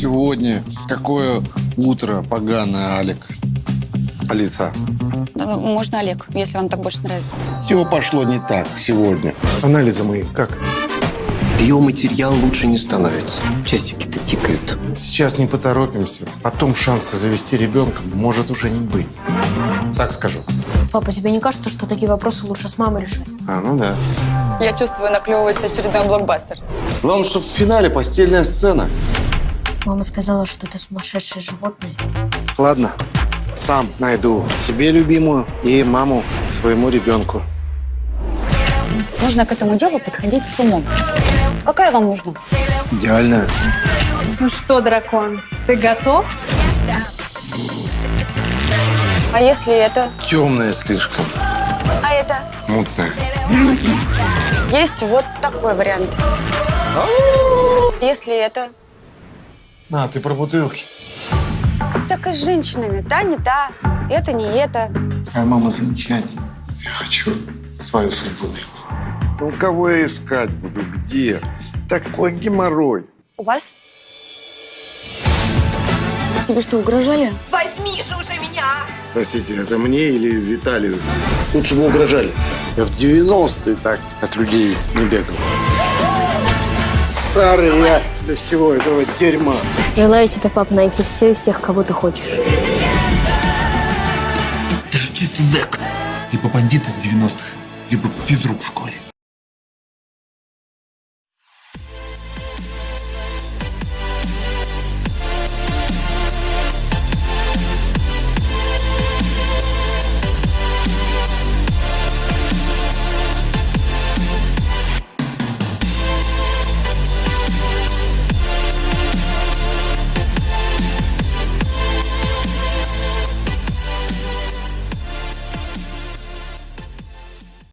Сегодня какое утро поганое, Алик. Алиса. Ну, Можно Олег, если вам так больше нравится. Все пошло не так сегодня. Анализы мои как? Биоматериал лучше не становится. Часики-то тикают. Сейчас не поторопимся. Потом шанса завести ребенка может уже не быть. Так скажу. Папа, тебе не кажется, что такие вопросы лучше с мамой решать? А, ну да. Я чувствую, наклевывается очередной блокбастер. Главное, чтобы в финале постельная сцена. Мама сказала, что ты сумасшедшее животное. Ладно, сам найду себе любимую и маму своему ребенку. Нужно к этому делу подходить с умом. Какая вам нужна? Идеально. Ну что, дракон, ты готов? А если это? Темная слишком. А это? Мутная. Есть вот такой вариант. Если это? А, ты про бутылки. Так и с женщинами. Та не та, это не это. Твоя мама замечательная. Я хочу свою судьбу найти. Ну, кого я искать буду? Где? Такой геморрой. У вас? Тебе что, угрожали? Простите, это мне или Виталию? Лучше бы угрожали. Я в 90-е так от людей не бегал. Старый я для всего этого дерьма. Желаю тебе, пап, найти все и всех, кого ты хочешь. Ты же чистый зэк. Либо бандит из 90-х, либо физрук в школе.